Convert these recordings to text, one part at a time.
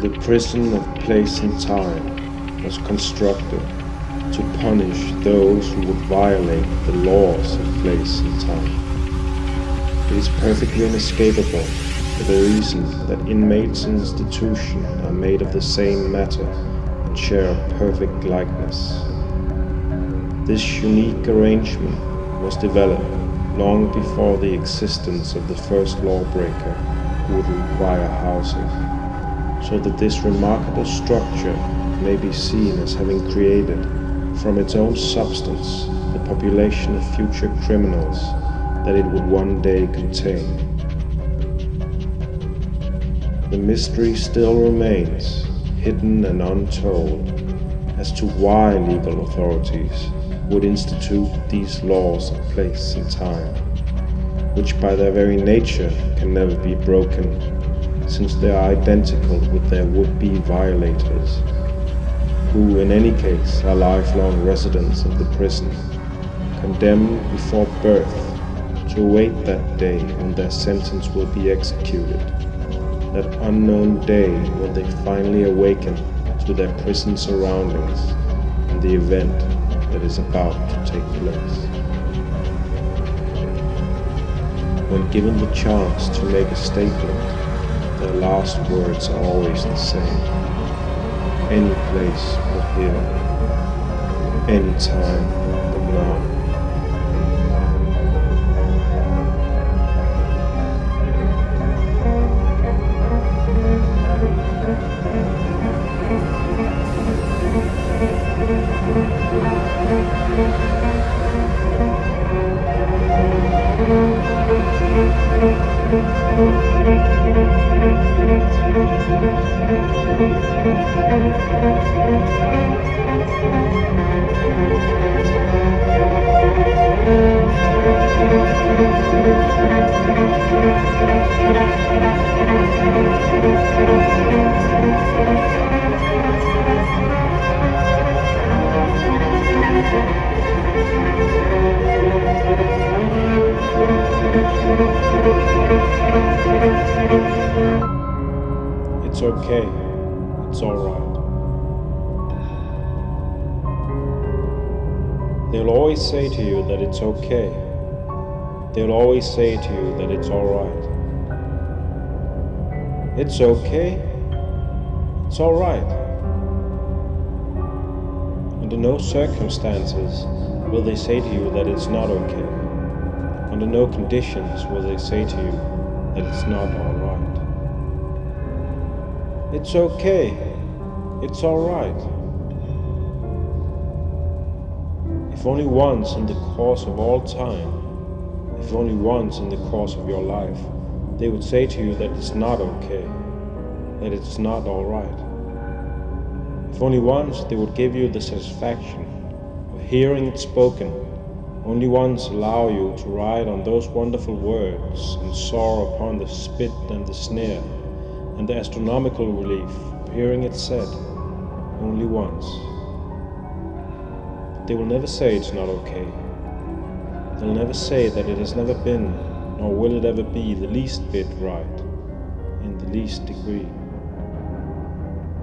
The prison of place and time was constructed to punish those who would violate the laws of place and time. It is perfectly inescapable for the reason that inmates and institution are made of the same matter and share a perfect likeness. This unique arrangement was developed long before the existence of the first lawbreaker who would require housing, so that this remarkable structure may be seen as having created from its own substance the population of future criminals that it would one day contain. The mystery still remains hidden and untold as to why legal authorities would institute these laws of place and time, which by their very nature can never be broken, since they are identical with their would-be violators who in any case are lifelong residents of the prison, condemned before birth to await that day when their sentence will be executed, that unknown day when they finally awaken to their prison surroundings and the event that is about to take place. When given the chance to make a statement, their last words are always the same any place but here, any time but now. It's okay. It's alright. They'll always say to you that it's okay. They'll always say to you that it's alright. It's okay. It's alright. Under no circumstances will they say to you that it's not okay. Under no conditions will they say to you that it's not alright. It's okay. It's alright. If only once in the course of all time, if only once in the course of your life, they would say to you that it's not okay, that it's not alright. If only once they would give you the satisfaction of hearing it spoken, only once allow you to ride on those wonderful words and soar upon the spit and the snare and the astronomical relief of hearing it said only once. But they will never say it's not okay. They'll never say that it has never been, nor will it ever be, the least bit right, in the least degree.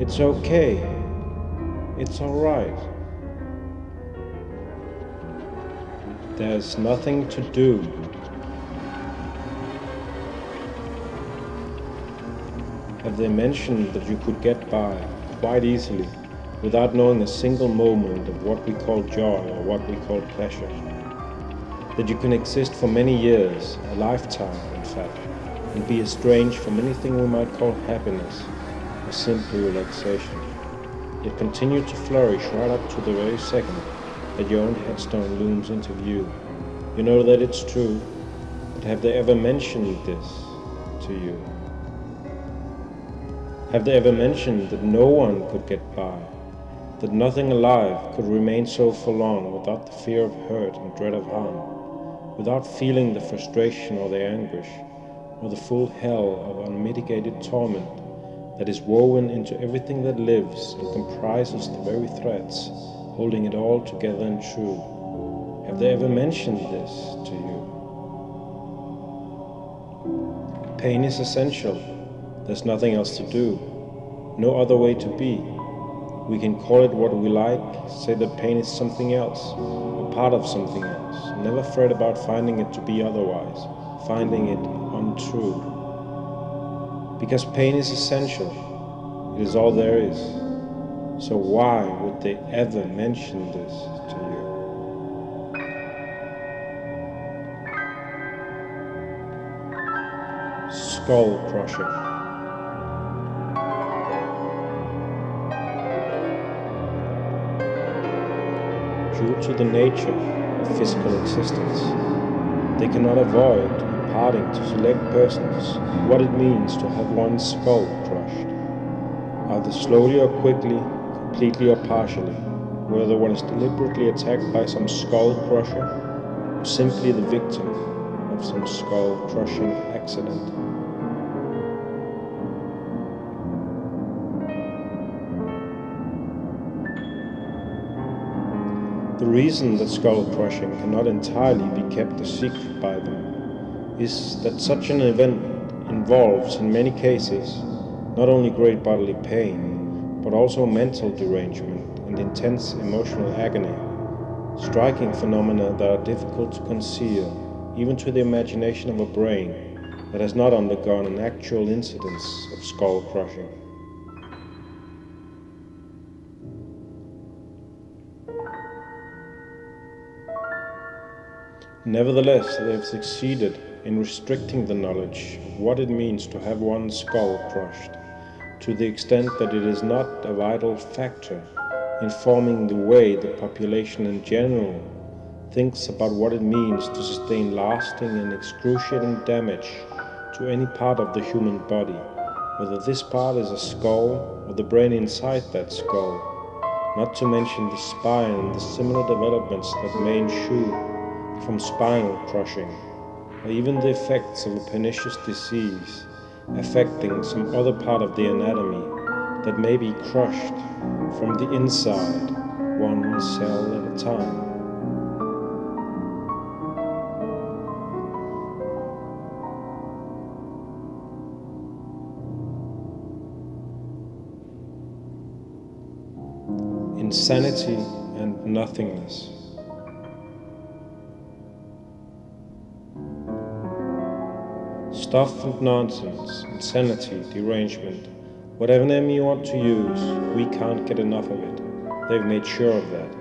It's okay. It's alright. There's nothing to do they mentioned that you could get by quite easily without knowing a single moment of what we call joy or what we call pleasure. That you can exist for many years, a lifetime in fact, and be estranged from anything we might call happiness or simple relaxation, yet continue to flourish right up to the very second that your own headstone looms into view. You know that it's true, but have they ever mentioned this to you? Have they ever mentioned that no one could get by, that nothing alive could remain so for long without the fear of hurt and dread of harm, without feeling the frustration or the anguish, or the full hell of unmitigated torment that is woven into everything that lives and comprises the very threads holding it all together and true? Have they ever mentioned this to you? Pain is essential there's nothing else to do. no other way to be. We can call it what we like, say that pain is something else, a part of something else. Never fret about finding it to be otherwise, finding it untrue. Because pain is essential, it is all there is. So why would they ever mention this to you? Skull crushing. Due to the nature of physical existence, they cannot avoid imparting to select persons what it means to have one's skull crushed, either slowly or quickly, completely or partially, whether one is deliberately attacked by some skull crusher or simply the victim of some skull crushing accident. The reason that skull crushing cannot entirely be kept a secret by them is that such an event involves, in many cases, not only great bodily pain, but also mental derangement and intense emotional agony, striking phenomena that are difficult to conceal, even to the imagination of a brain that has not undergone an actual incidence of skull crushing. Nevertheless, they have succeeded in restricting the knowledge of what it means to have one's skull crushed, to the extent that it is not a vital factor in forming the way the population in general thinks about what it means to sustain lasting and excruciating damage to any part of the human body, whether this part is a skull or the brain inside that skull, not to mention the spine and the similar developments that may ensue from spinal crushing, or even the effects of a pernicious disease affecting some other part of the anatomy that may be crushed from the inside, one cell at a time. Insanity and nothingness. Stuff and nonsense, insanity, derangement, whatever name you want to use, we can't get enough of it. They've made sure of that.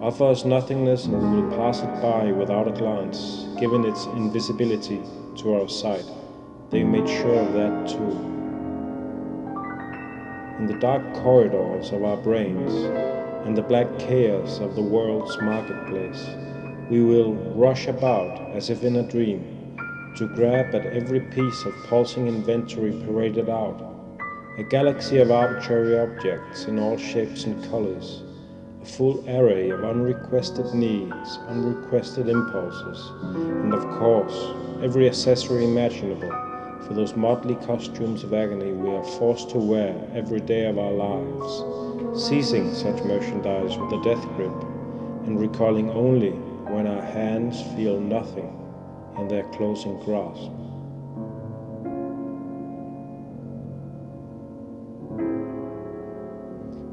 Offer us nothingness and we will pass it by without a glance, given its invisibility to our sight. They made sure of that too. In the dark corridors of our brains and the black chaos of the world's marketplace, we will rush about as if in a dream to grab at every piece of pulsing inventory paraded out, a galaxy of arbitrary objects in all shapes and colors, a full array of unrequested needs, unrequested impulses, and of course, every accessory imaginable for those motley costumes of agony we are forced to wear every day of our lives, seizing such merchandise with a death grip, and recalling only when our hands feel nothing in their closing grasp.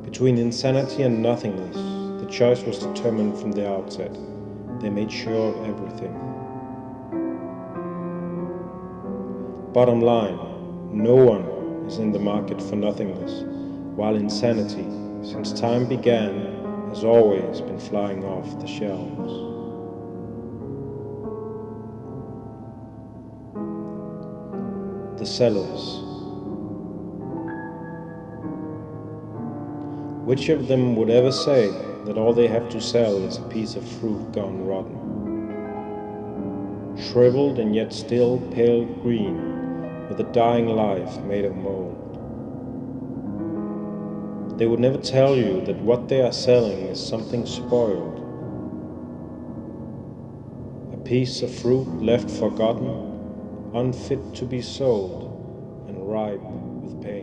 Between insanity and nothingness, the choice was determined from the outset. They made sure of everything. Bottom line, no one is in the market for nothingness, while insanity, since time began, has always been flying off the shelves. The sellers. Which of them would ever say that all they have to sell is a piece of fruit gone rotten? Shriveled and yet still pale green, with a dying life made of mold. They would never tell you that what they are selling is something spoiled. A piece of fruit left forgotten unfit to be sold, and ripe with pain.